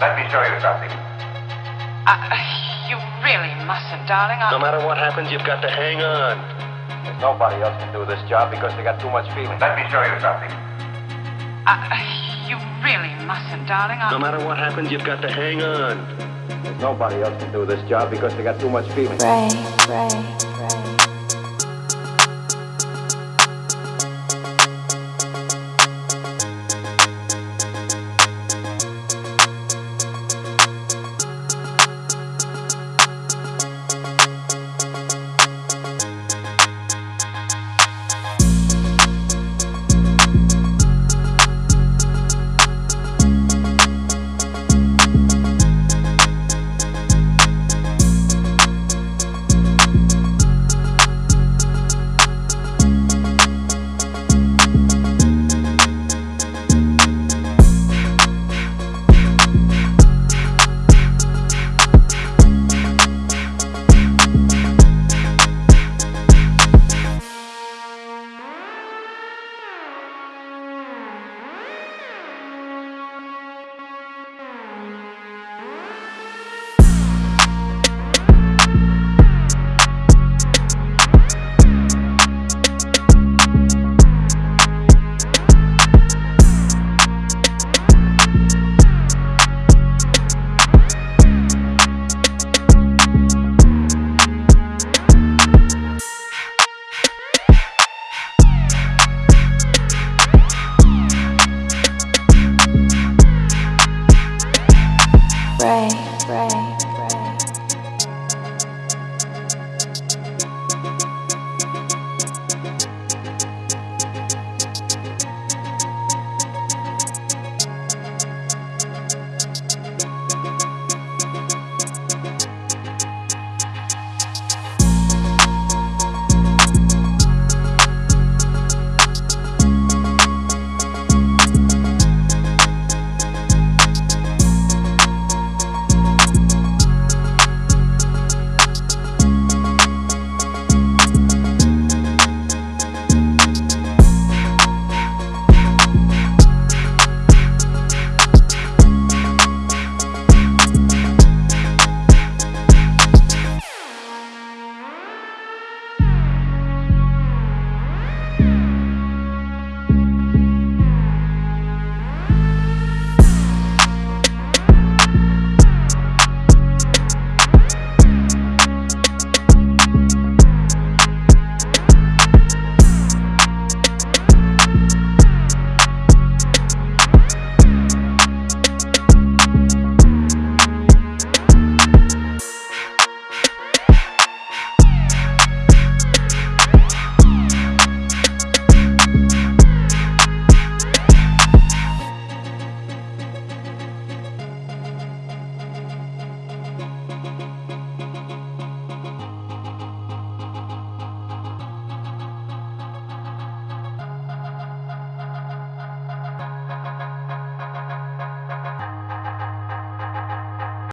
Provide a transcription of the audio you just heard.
Let me show you something. Uh, you really mustn't, darling. I... No matter what happens, you've got to hang on. There's nobody else can do this job because they got too much feeling. Let me show you something. Uh, you really mustn't, darling. I... No matter what happens, you've got to hang on. There's nobody else can do this job because they got too much feeling. Ray, Ray, Ray. Ray, Ray.